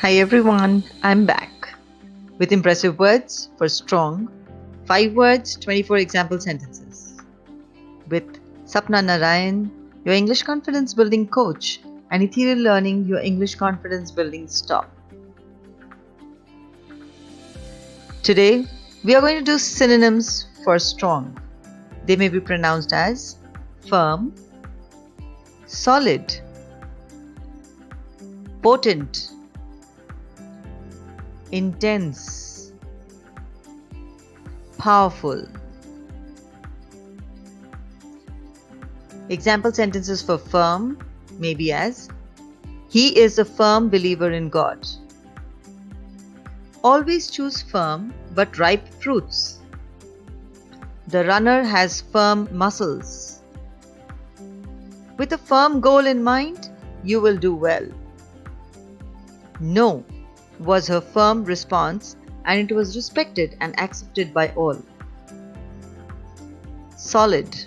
Hi everyone, I'm back with impressive words for strong, 5 words, 24 example sentences. With Sapna Narayan, your English confidence building coach, and Ethereal Learning, your English confidence building stop. Today, we are going to do synonyms for strong. They may be pronounced as firm, solid, potent, intense, powerful. Example sentences for firm may be as He is a firm believer in God. Always choose firm but ripe fruits. The runner has firm muscles. With a firm goal in mind, you will do well. No was her firm response, and it was respected and accepted by all. Solid.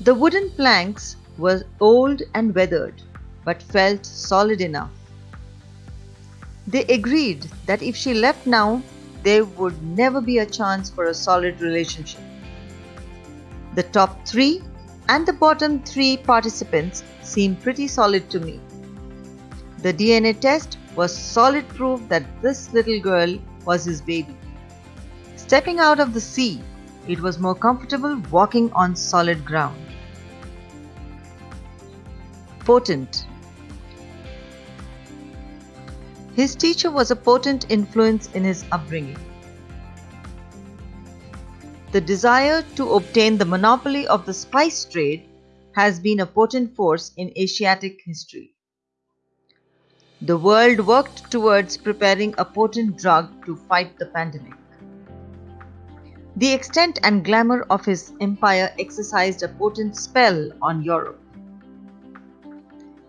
The wooden planks were old and weathered, but felt solid enough. They agreed that if she left now, there would never be a chance for a solid relationship. The top three and the bottom three participants seem pretty solid to me. The DNA test was solid proof that this little girl was his baby. Stepping out of the sea, it was more comfortable walking on solid ground. Potent. His teacher was a potent influence in his upbringing. The desire to obtain the monopoly of the spice trade has been a potent force in Asiatic history. The world worked towards preparing a potent drug to fight the pandemic. The extent and glamour of his empire exercised a potent spell on Europe.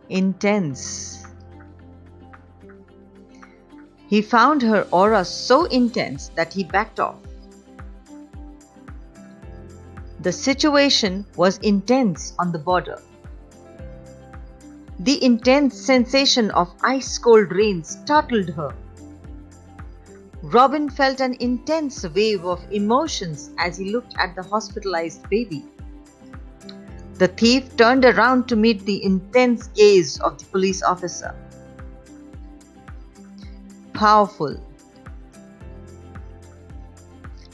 Intense. He found her aura so intense that he backed off. The situation was intense on the border. The intense sensation of ice cold rain startled her. Robin felt an intense wave of emotions as he looked at the hospitalized baby. The thief turned around to meet the intense gaze of the police officer. Powerful.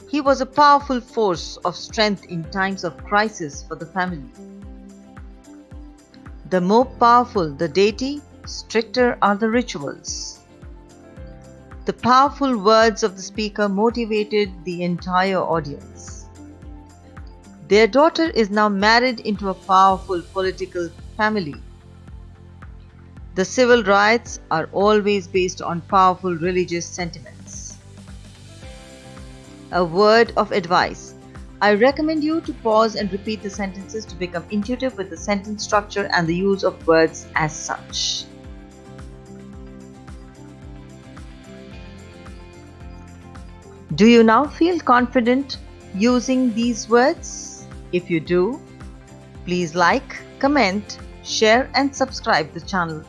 He was a powerful force of strength in times of crisis for the family. The more powerful the deity, stricter are the rituals. The powerful words of the speaker motivated the entire audience. Their daughter is now married into a powerful political family. The civil riots are always based on powerful religious sentiments. A word of advice I recommend you to pause and repeat the sentences to become intuitive with the sentence structure and the use of words as such. Do you now feel confident using these words? If you do, please like, comment, share and subscribe the channel